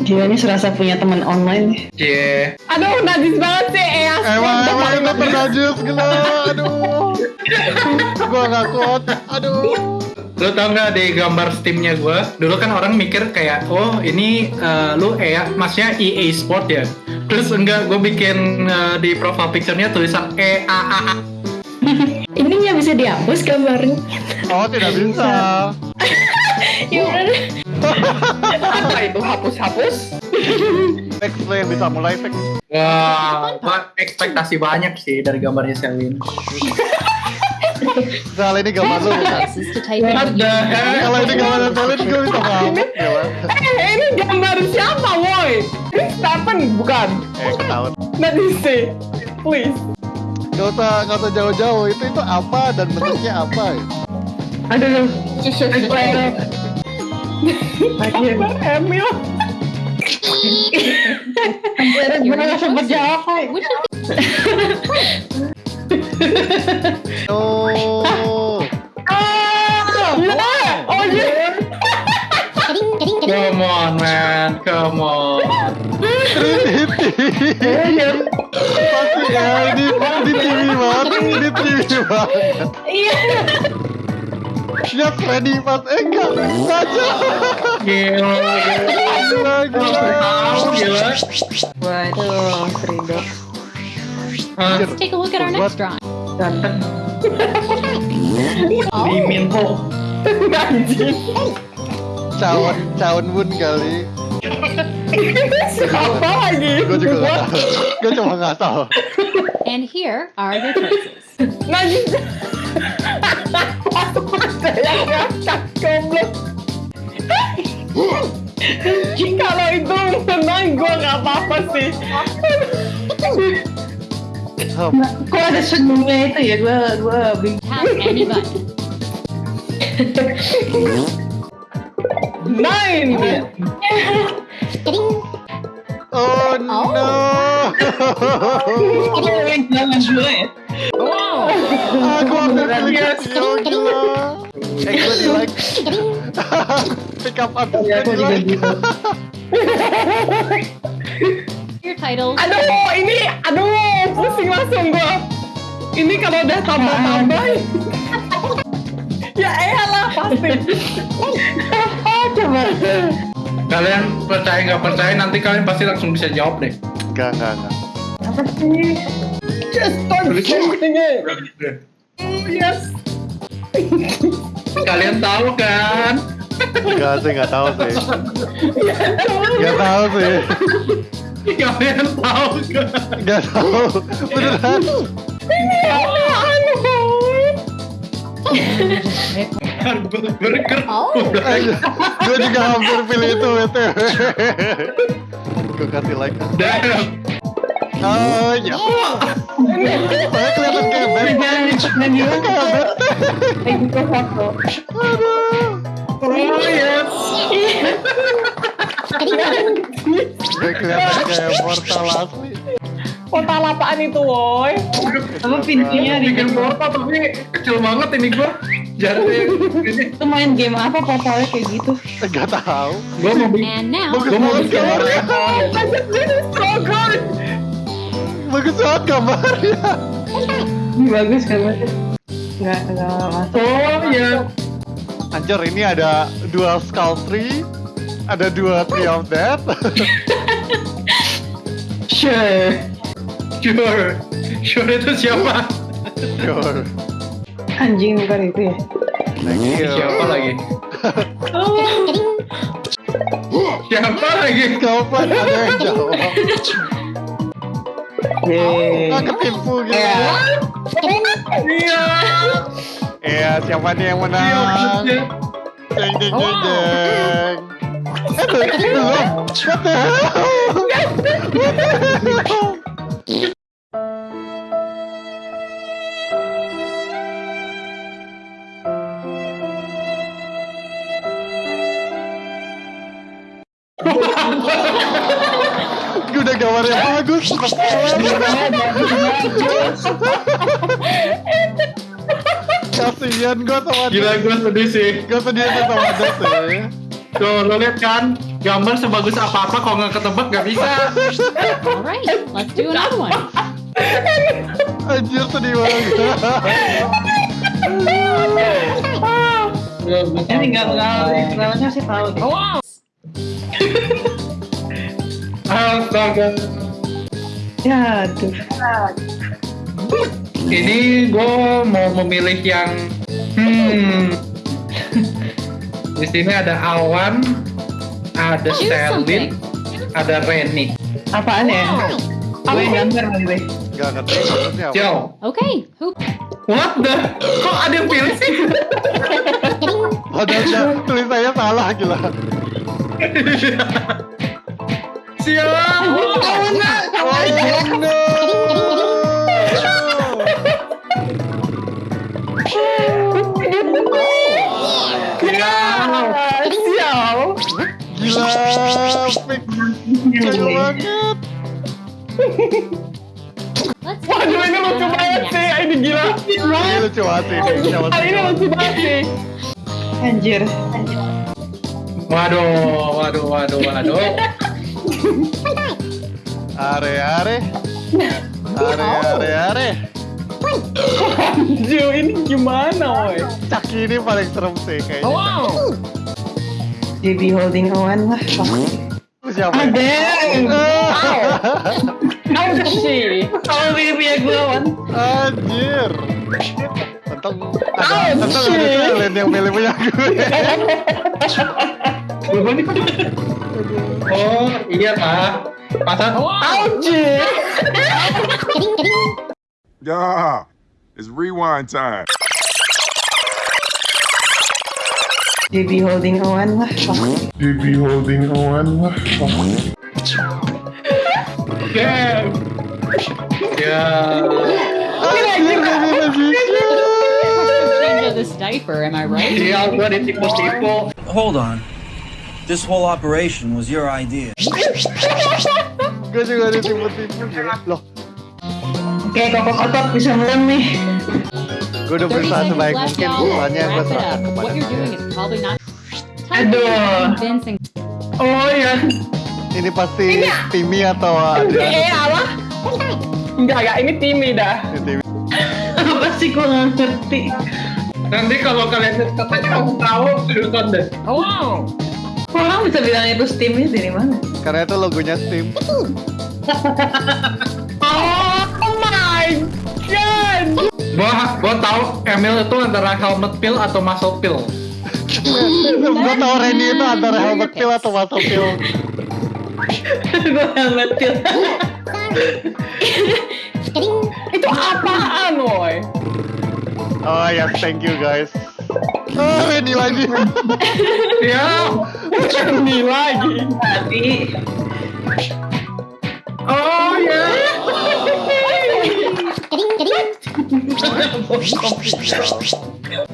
Gila ini serasa punya teman online. Cie. Aduh, najis banget sih Eas. Emang emang itu ternajis gila. Aduh. Gua nggak kuat. Aduh. Lo tau nggak di gambar Steamnya gue? Dulu kan orang mikir kayak, oh ini eh, lu EA, maksudnya EA Sport ya. Terus enggak, gue bikin eh, di profile picture-nya tulisan E A A A. Ini nggak bisa dihapus gambarnya. Oh tidak bisa. Apa itu hapus-hapus? Next lo yang bisa mulai Fix. Wah, gua ekspektasi banyak sih dari gambarnya Selwyn. Misal ini gambar lu bukan? What the hell? Kalau ini gambar Selin gue bisa ngamuk. Eh, ini gambar siapa, woi? Ini Stephen, bukan? Eh ketahuan. Najis sih. Please. Gak usah gak usah jauh-jauh. Itu itu apa dan bentuknya apa? Ya? Aduh. Gambar Emil. Gue nggak sempet jawab, Hai. Oh. Iya. Oh iya. Come on, man. Come on. Pasti ya ini di TV banget, di TV banget. Iya. Ya Freddy Fast eh enggak saja. Gila, gila. Gila gila. Waduh, take a look at our next drawing. Ganteng. Ho. Najis. Cawan cawan bun kali. Siapa lagi? Gue juga nggak tahu. Gue cuma nggak tahu. And here are the choices. Najis. Ada yang ngakak goblok. Kalau itu menang gue nggak apa-apa sih. Hup. Kok ada senyumnya itu ya? Gue gue bingung. Tap any button. Nine. Oh no. Jangan dulu ya. Aku hampir Tio gila. Eh gue di like. Pick up Ya, gue di juga like. Your titles. Aduh, ini, aduh, pusing langsung gua. Ini kalau udah tambah-tambah. ya elah pasti. Coba. Kalian percaya nggak percaya nanti kalian pasti langsung bisa jawab deh. Enggak enggak enggak. Apa sih? Just start shooting it. Oh, yes. Kalian tahu kan? Enggak sih enggak tahu sih. Enggak tahu sih. Kalian tahu kan? Enggak tahu. Beneran. Burger. Oh. gue juga hampir pilih itu btw. gue kasih like. Damn. Oh ya. Kelihatan kayak. Dan Kayak kayak gitu foto. Aduh. Oh. Gue kelihatan kayak portal apaan itu, woi? Apa pintunya di bikin portal tapi kecil banget ini gua. Jadi Itu main game apa portalnya kayak gitu? Enggak tahu. gua mau bikin And now, Bagus Gua mau bikin Bagus banget gambarnya. Ini bagus kan Mas? Nggak nggak masuk. Oh ya. Anjir ini ada dua skull tree, ada dua tree of death. Sure. Sure. Sure itu siapa? Sure. Anjing bukan itu ya? Thank you. Siapa lagi? Siapa lagi? Kapan ada yang jawab? Yeay. Ah, ketipu gitu. Iya. Iya, siapa nih yang Iya, menang? maksudnya. Deng deng deng deng. Eh, belum. What the hell? What the hell? Udah gambarnya bagus. Kasian gue sama Gila gue sedih sih. Gue sedih sama Dot ya. Tuh, lo liat kan? gambar sebagus apa-apa kalau nggak ketebak nggak bisa. All right, let's do another one. Anjir sedih banget. Ini tinggal kenal namanya sih tahu. Oh, Astaga. ya tuh. Ini gue mau memilih yang hmm. Di sini ada Awan, ada Selin, something. ada Reni. Apaan ya? Gue yang gambar kali gue. Gak ngerti maksudnya apa. Yo, Okay, who? what the? Kok ada yang pilih sih? Padahal dia- tulisannya salah gila. Let's Waduh ini lucu banget sih. Ini gila. Ini lucu banget sih? Ini lucu banget sih. Anjir. Waduh, waduh, waduh, waduh. Are, are. Are, are, are. Anjir ini gimana woy? Caki ini paling serem sih kayaknya. Wow. JB holding on lah. Siapa? Ada. Ah, Ada sih. Kalau pilih ya gue Wan. Anjir. Untung ada, untung ada yang milih punya gue. Oh, iya lah. Pasal Anjir. Yeah, it's rewind time. JB holding on lah. You be holding on. Ya. Ya. Into this diaper, am I right? Sial gua ditipu-tipu. Hold on. This whole operation was your idea. Gue juga ditipu-tipu. Loh, Oke, kokok otot bisa menang nih. gue udah 30 berusaha seconds sebaik mungkin. Soalnya gue serahkan kepada What you're doing kalian. is probably not. Aduh. Oh ya. Ini pasti Timmy atau Eh, Adrian. apa? Enggak, enggak. Ini Timmy dah. Timmy. Apa sih gue nggak ngerti. Nanti kalau kalian katanya kamu tahu, nonton deh. Wow. Orang bisa bilang itu Steam ini dari mana? Karena itu logonya Steam. Oh my god. Gua, gua tahu Emil itu antara helmet pill atau muscle pill. gue tau Randy itu antara helmet pill atau muscle pill. gue helmet pill. itu apaan, woy? Oh yes, thank you guys. Oh, Randy lagi. Ya. Ini lagi. Tadi. Oh ya.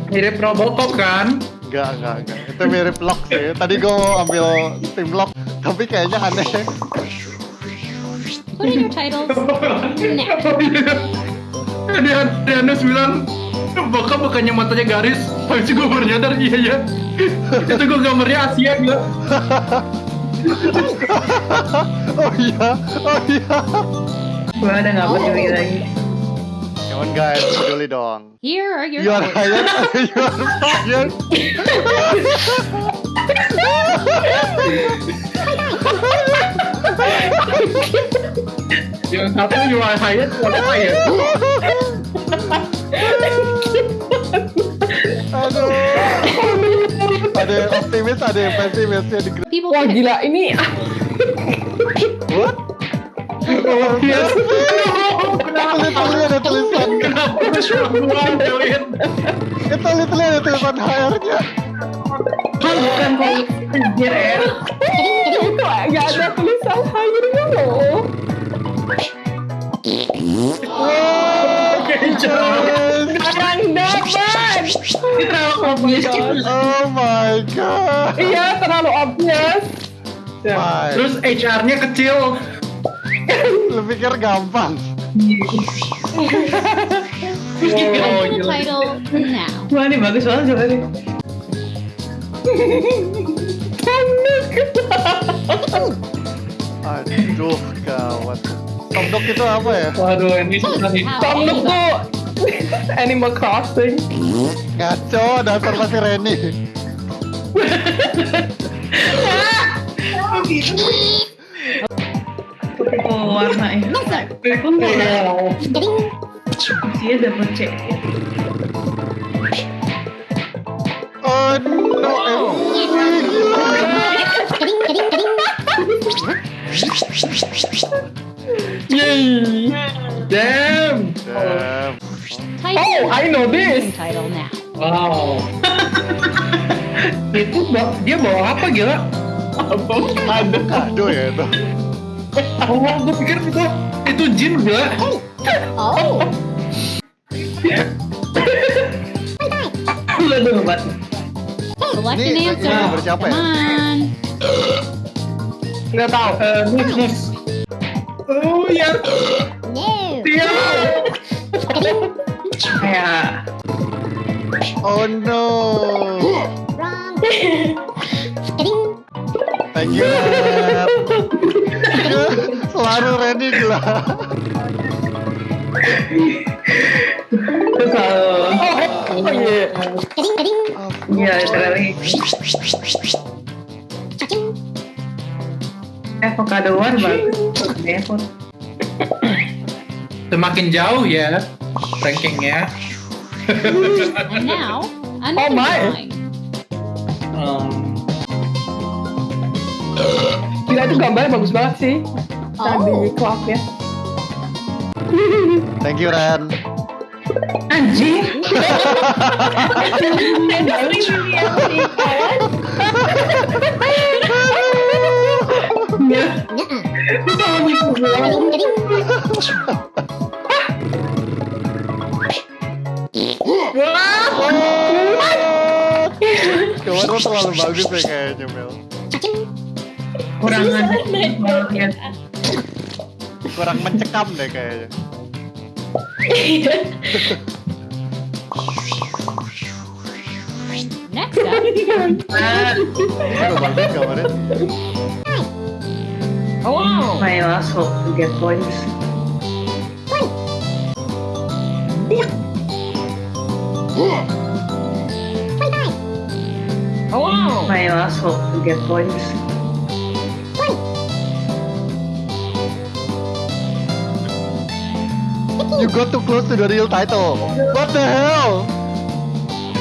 Mirip Robocop kan? Enggak, enggak, enggak. Itu mirip lock sih. Tadi gue mau ambil Steam lock, tapi kayaknya aneh. Put in your titles now. Dia Dianus bilang Bokap bukannya matanya garis itu gue baru nyadar iya ya Itu gue gambarnya Asia gila Oh iya, oh iya. Gue ada nggak peduli lagi. Come on guys, peduli dong. Here are your You are hired, you are fired. Yang satu you are hired What hired Ada yang optimis, ada yang pesimis ya di grup. Wah gila ini What? Yes Literally ada tulisan. Kenapa Itu literally ada tulisan HR-nya. bukan kok anjir ya. Itu ada tulisan hire-nya loh. Oke jangan. Ini terlalu obvious Oh my god. Iya terlalu obvious. Fine. Terus HR-nya kecil Lu pikir gampang? Oh the gila title now. Wah ini bagus banget coba nih. Tanduk. Aduh, gawat. Tomdok itu apa ya? Waduh, ini susah nih. Old tuh Animal Crossing. Ngaco, dasar masih Reni. Oh, warnanya. Aku nggak. Dia dapat C. Oh no. Yay! Damn! Damn. Oh, I know this. title now. Wow. itu dia bawa apa gila? Apa ada? Kado ya itu. Oh, gue pikir itu itu jin gila. Oh, Lu dulu, Bat. select an Ini answer. ini siapa Come ya? on. Nggak tahu. Eh, nus, nus. Oh ya, No. dia. Kayak Oh no. Thank you. Ren. Selalu gila. itu selalu. Oh iya. Iya, literally. Avocado war bagus. Avocado. Semakin jauh ya And now, another Oh my. Um, Gila itu gambarnya bagus banget sih. Tadi Oh. clock ya. Thank you Ren. Anjing. Ya. Itu lo terlalu bagus ya kayaknya Mel. Kurang aja. Ya. Kurang mencekam deh kayaknya. Next up. Oh, my last hope to get points. Oh, my last hope to get points. You got too close to the real title. What the hell?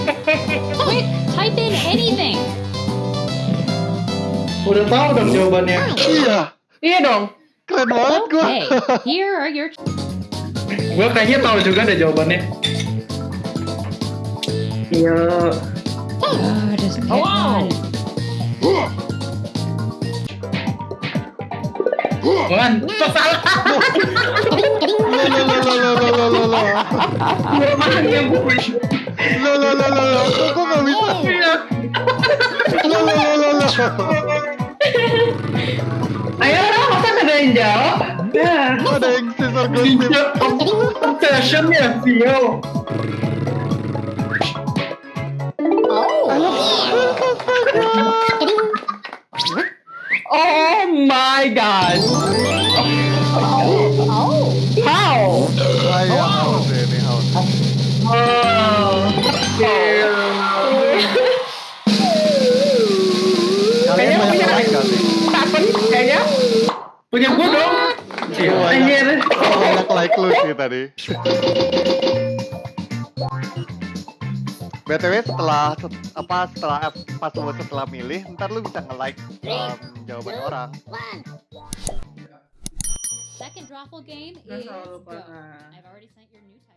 quick, type in anything. udah tahu dong jawabannya. Iya, Iya dong. keren banget gua. Okay, here are your Gue kayaknya tahu juga deh jawabannya. Iya. just get Hello? Bukan, salah. Gue makannya gue. Lo lo lo lo lo, gue gak bisa. Lo lo lo lo lo. Ayo, masa ada yang jawab? Ada yang sensor gosip. Obsession ya, Vio. Oh my god! Oh! oh. How? How? Oh! Kayaknya punya Kapan? Kayaknya punya gue dong. Anjir. Like-like lu sih tadi. BTW setelah set- apa setelah pas lu setelah milih, ntar lu bisa nge-like um, jawaban orang. Second drawful game is selalu go. pernah. I've already sent your new title.